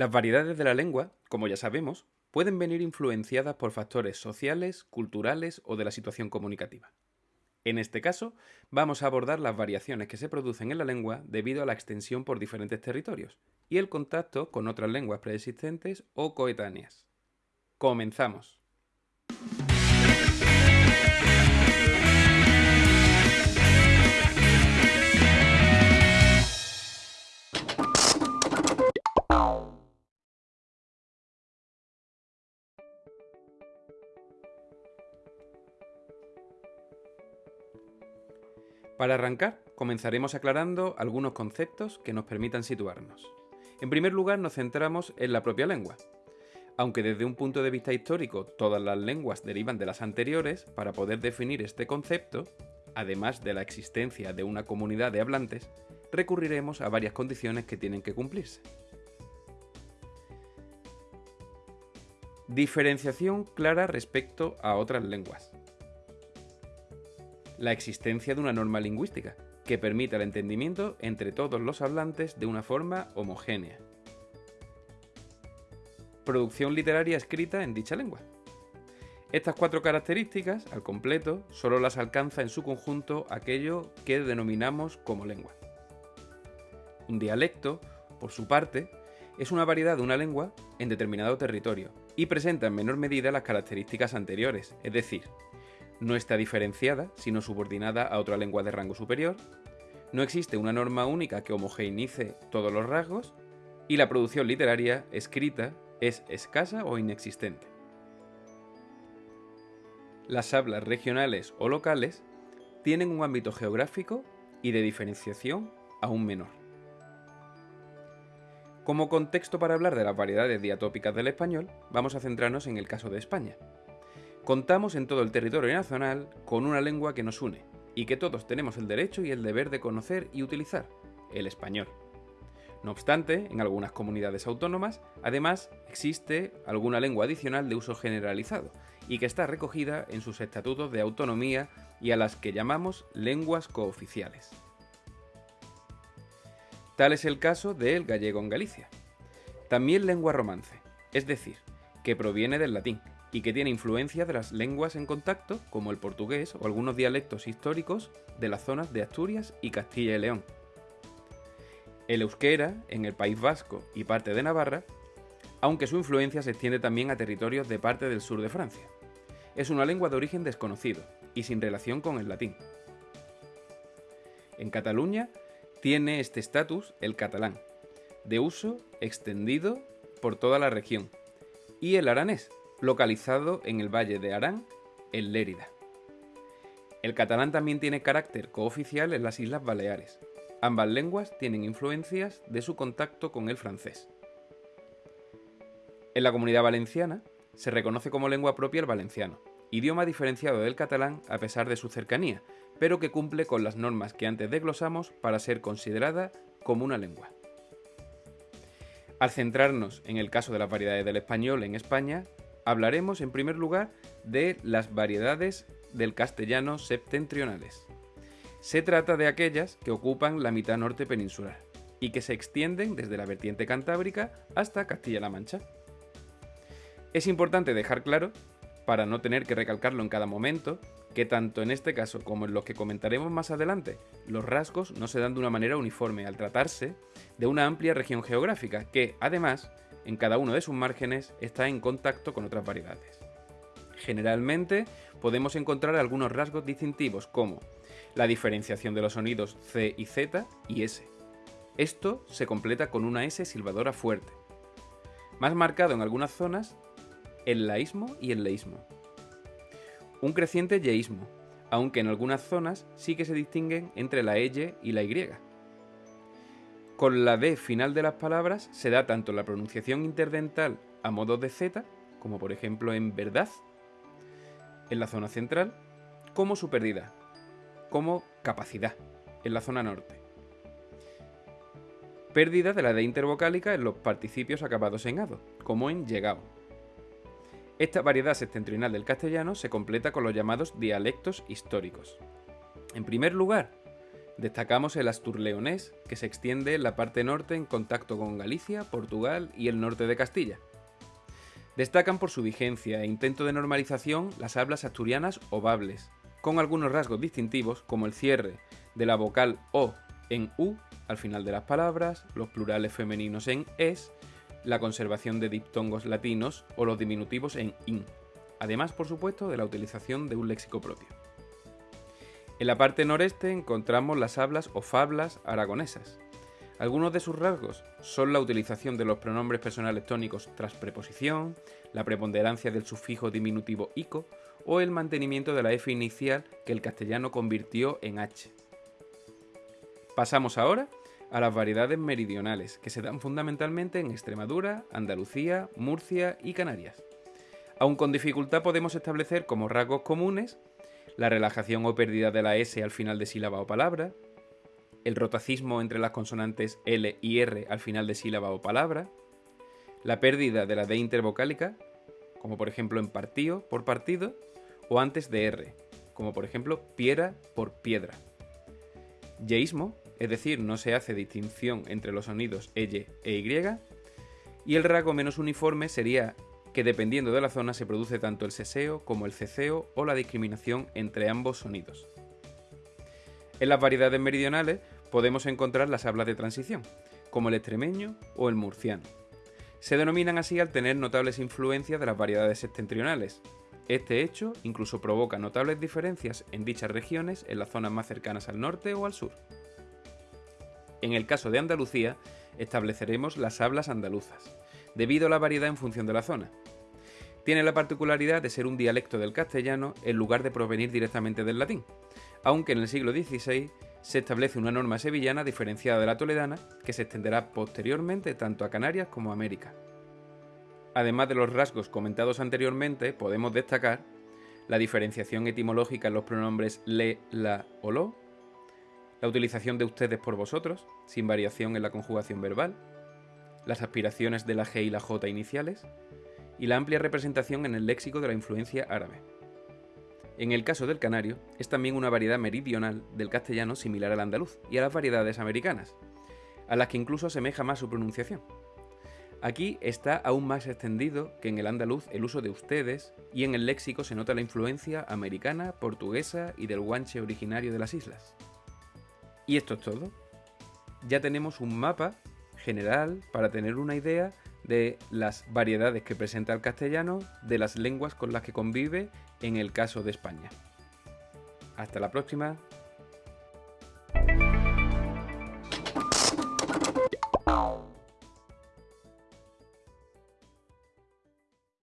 Las variedades de la lengua, como ya sabemos, pueden venir influenciadas por factores sociales, culturales o de la situación comunicativa. En este caso, vamos a abordar las variaciones que se producen en la lengua debido a la extensión por diferentes territorios y el contacto con otras lenguas preexistentes o coetáneas. Comenzamos. Para arrancar, comenzaremos aclarando algunos conceptos que nos permitan situarnos. En primer lugar, nos centramos en la propia lengua. Aunque desde un punto de vista histórico todas las lenguas derivan de las anteriores, para poder definir este concepto, además de la existencia de una comunidad de hablantes, recurriremos a varias condiciones que tienen que cumplirse. Diferenciación clara respecto a otras lenguas la existencia de una norma lingüística, que permita el entendimiento entre todos los hablantes de una forma homogénea. Producción literaria escrita en dicha lengua. Estas cuatro características, al completo, solo las alcanza en su conjunto aquello que denominamos como lengua. Un dialecto, por su parte, es una variedad de una lengua en determinado territorio y presenta en menor medida las características anteriores, es decir, no está diferenciada, sino subordinada a otra lengua de rango superior, no existe una norma única que homogeneice todos los rasgos, y la producción literaria escrita es escasa o inexistente. Las hablas regionales o locales tienen un ámbito geográfico y de diferenciación aún menor. Como contexto para hablar de las variedades diatópicas del español, vamos a centrarnos en el caso de España, Contamos en todo el territorio nacional con una lengua que nos une y que todos tenemos el derecho y el deber de conocer y utilizar, el español. No obstante, en algunas comunidades autónomas, además, existe alguna lengua adicional de uso generalizado y que está recogida en sus estatutos de autonomía y a las que llamamos lenguas cooficiales. Tal es el caso del gallego en Galicia. También lengua romance, es decir, que proviene del latín, y que tiene influencia de las lenguas en contacto, como el portugués o algunos dialectos históricos de las zonas de Asturias y Castilla y León. El euskera, en el País Vasco y parte de Navarra, aunque su influencia se extiende también a territorios de parte del sur de Francia. Es una lengua de origen desconocido y sin relación con el latín. En Cataluña tiene este estatus el catalán, de uso extendido por toda la región, y el aranés, localizado en el Valle de Arán, en Lérida. El catalán también tiene carácter cooficial en las Islas Baleares. Ambas lenguas tienen influencias de su contacto con el francés. En la comunidad valenciana se reconoce como lengua propia el valenciano, idioma diferenciado del catalán a pesar de su cercanía, pero que cumple con las normas que antes desglosamos para ser considerada como una lengua. Al centrarnos en el caso de las variedades del español en España, hablaremos en primer lugar de las variedades del castellano septentrionales. Se trata de aquellas que ocupan la mitad norte peninsular y que se extienden desde la vertiente cantábrica hasta Castilla-La Mancha. Es importante dejar claro, para no tener que recalcarlo en cada momento, que tanto en este caso como en los que comentaremos más adelante, los rasgos no se dan de una manera uniforme al tratarse de una amplia región geográfica que, además, en cada uno de sus márgenes está en contacto con otras variedades. Generalmente podemos encontrar algunos rasgos distintivos como la diferenciación de los sonidos C y Z y S. Esto se completa con una S silbadora fuerte, más marcado en algunas zonas el laísmo y el leísmo. Un creciente yeísmo, aunque en algunas zonas sí que se distinguen entre la Y y la Y. Con la D final de las palabras se da tanto la pronunciación interdental a modo de Z, como por ejemplo en verdad, en la zona central, como su pérdida, como capacidad, en la zona norte. Pérdida de la D intervocálica en los participios acabados en ado, como en llegado. Esta variedad septentrional del castellano se completa con los llamados dialectos históricos. En primer lugar, Destacamos el asturleonés, que se extiende en la parte norte en contacto con Galicia, Portugal y el norte de Castilla. Destacan por su vigencia e intento de normalización las hablas asturianas o bables, con algunos rasgos distintivos como el cierre de la vocal O en U al final de las palabras, los plurales femeninos en es, la conservación de diptongos latinos o los diminutivos en in, además por supuesto de la utilización de un léxico propio. En la parte noreste encontramos las hablas o fablas aragonesas. Algunos de sus rasgos son la utilización de los pronombres personales tónicos tras preposición, la preponderancia del sufijo diminutivo ico o el mantenimiento de la f inicial que el castellano convirtió en h. Pasamos ahora a las variedades meridionales, que se dan fundamentalmente en Extremadura, Andalucía, Murcia y Canarias. Aun con dificultad podemos establecer como rasgos comunes la relajación o pérdida de la S al final de sílaba o palabra, el rotacismo entre las consonantes L y R al final de sílaba o palabra, la pérdida de la D intervocálica, como por ejemplo en partío por partido, o antes de R, como por ejemplo piedra por piedra. Yeísmo, es decir, no se hace distinción entre los sonidos EY e Y, y el rasgo menos uniforme sería que dependiendo de la zona se produce tanto el seseo como el ceceo o la discriminación entre ambos sonidos. En las variedades meridionales podemos encontrar las hablas de transición, como el extremeño o el murciano. Se denominan así al tener notables influencias de las variedades septentrionales. Este hecho incluso provoca notables diferencias en dichas regiones en las zonas más cercanas al norte o al sur. En el caso de Andalucía, estableceremos las hablas andaluzas, debido a la variedad en función de la zona. Tiene la particularidad de ser un dialecto del castellano en lugar de provenir directamente del latín, aunque en el siglo XVI se establece una norma sevillana diferenciada de la toledana que se extenderá posteriormente tanto a Canarias como a América. Además de los rasgos comentados anteriormente, podemos destacar la diferenciación etimológica en los pronombres le, la o lo, la utilización de ustedes por vosotros, sin variación en la conjugación verbal, las aspiraciones de la G y la J iniciales, y la amplia representación en el léxico de la influencia árabe. En el caso del canario, es también una variedad meridional del castellano similar al andaluz y a las variedades americanas, a las que incluso asemeja más su pronunciación. Aquí está aún más extendido que en el andaluz el uso de ustedes y en el léxico se nota la influencia americana, portuguesa y del guanche originario de las islas. Y esto es todo. Ya tenemos un mapa general para tener una idea de las variedades que presenta el castellano, de las lenguas con las que convive en el caso de España. Hasta la próxima.